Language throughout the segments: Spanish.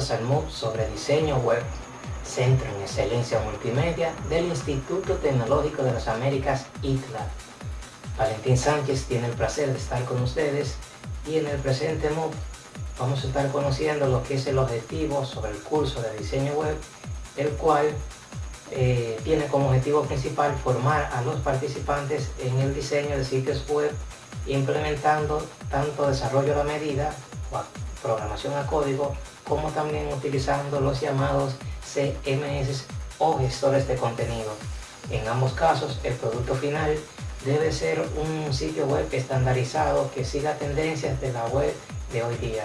bienvenidos al MOOC sobre diseño web, Centro en Excelencia Multimedia del Instituto Tecnológico de las Américas, ITLA. Valentín Sánchez tiene el placer de estar con ustedes y en el presente MOOC vamos a estar conociendo lo que es el objetivo sobre el curso de diseño web, el cual eh, tiene como objetivo principal formar a los participantes en el diseño de sitios web implementando tanto desarrollo a la medida programación a código, como también utilizando los llamados CMS o gestores de contenido. En ambos casos, el producto final debe ser un sitio web estandarizado que siga tendencias de la web de hoy día.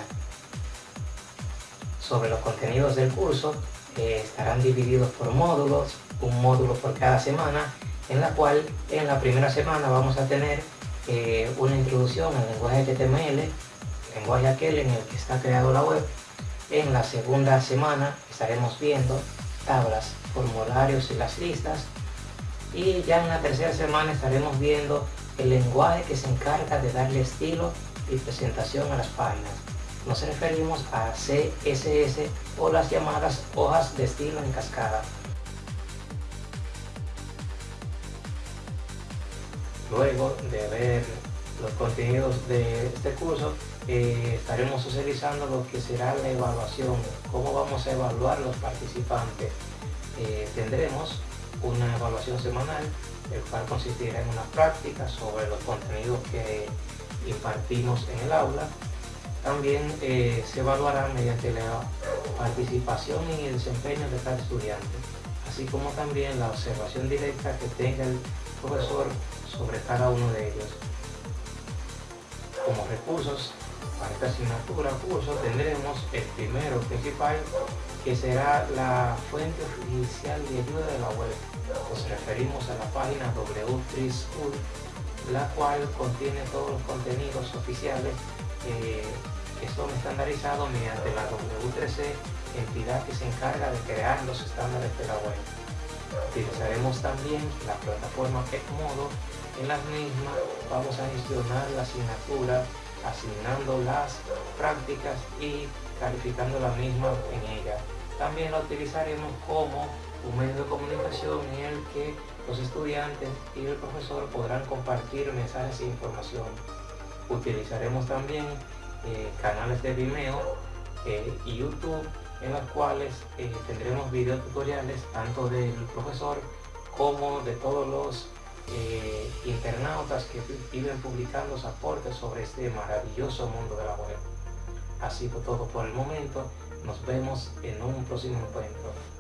Sobre los contenidos del curso, estarán divididos por módulos, un módulo por cada semana, en la cual en la primera semana vamos a tener eh, una introducción al lenguaje HTML, lenguaje aquel en el que está creado la web. En la segunda semana estaremos viendo tablas, formularios y las listas. Y ya en la tercera semana estaremos viendo el lenguaje que se encarga de darle estilo y presentación a las páginas. Nos referimos a CSS o las llamadas hojas de estilo en cascada. Luego de ver los contenidos de este curso, eh, estaremos socializando lo que será la evaluación, cómo vamos a evaluar los participantes. Eh, tendremos una evaluación semanal, el cual consistirá en una práctica sobre los contenidos que impartimos en el aula. También eh, se evaluará mediante la participación y el desempeño de cada estudiante, así como también la observación directa que tenga el profesor sobre cada uno de ellos. Como recursos para esta asignatura curso tendremos el primero principal que será la fuente oficial de ayuda de la web. Nos referimos a la página W3 School, la cual contiene todos los contenidos oficiales que son estandarizados mediante la W3C, entidad que se encarga de crear los estándares de la web. Utilizaremos también la plataforma Edmodo, en las mismas vamos a gestionar la asignatura asignando las prácticas y calificando la misma en ella. También la utilizaremos como un medio de comunicación en el que los estudiantes y el profesor podrán compartir mensajes e información. Utilizaremos también eh, canales de Vimeo eh, y YouTube en los cuales eh, tendremos video tutoriales tanto del profesor como de todos los eh, internautas que viven publicando aportes sobre este maravilloso mundo de la web. Así fue todo por el momento. Nos vemos en un próximo encuentro.